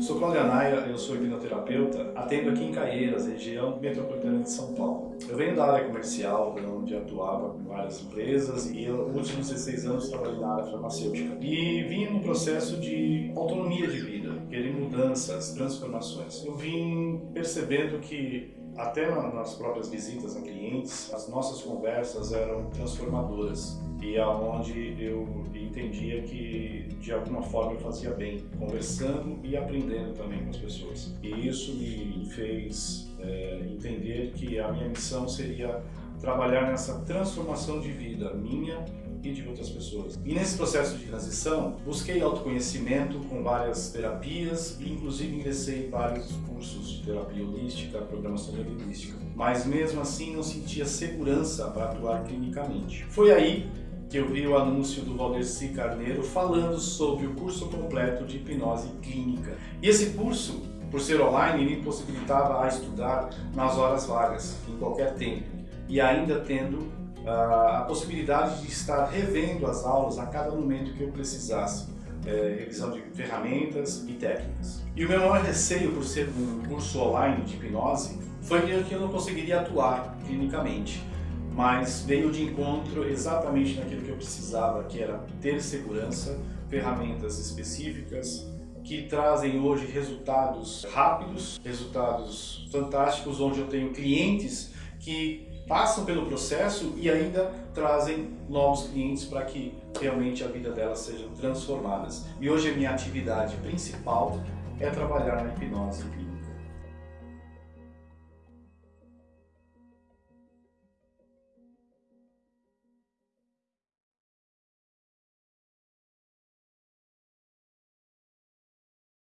Sou Cláudio Anaia, eu sou hipnoterapeuta, atendo aqui em Caieiras, região metropolitana de São Paulo. Eu venho da área comercial, onde atuava com várias empresas e eu, nos últimos 16 anos trabalhei na área farmacêutica. E vim num processo de autonomia de vida, querer mudanças, transformações. Eu vim percebendo que até nas próprias visitas a clientes, as nossas conversas eram transformadoras e aonde eu entendia que de alguma forma eu fazia bem, conversando e aprendendo também com as pessoas. E isso me fez é, entender que a minha missão seria trabalhar nessa transformação de vida minha e de outras pessoas. E nesse processo de transição, busquei autoconhecimento com várias terapias e inclusive ingressei em vários cursos de terapia holística, programação neurolinguística. Mas mesmo assim não sentia segurança para atuar clinicamente. Foi aí que eu vi o anúncio do Valdeci Carneiro falando sobre o curso completo de hipnose clínica. E esse curso, por ser online, me possibilitava a estudar nas horas vagas, em qualquer tempo, e ainda tendo uh, a possibilidade de estar revendo as aulas a cada momento que eu precisasse. É, revisão de ferramentas e técnicas. E o meu maior receio por ser um curso online de hipnose foi que eu não conseguiria atuar clinicamente mas veio de encontro exatamente naquilo que eu precisava, que era ter segurança, ferramentas específicas que trazem hoje resultados rápidos, resultados fantásticos, onde eu tenho clientes que passam pelo processo e ainda trazem novos clientes para que realmente a vida delas sejam transformadas. E hoje a minha atividade principal é trabalhar na hipnose clínica.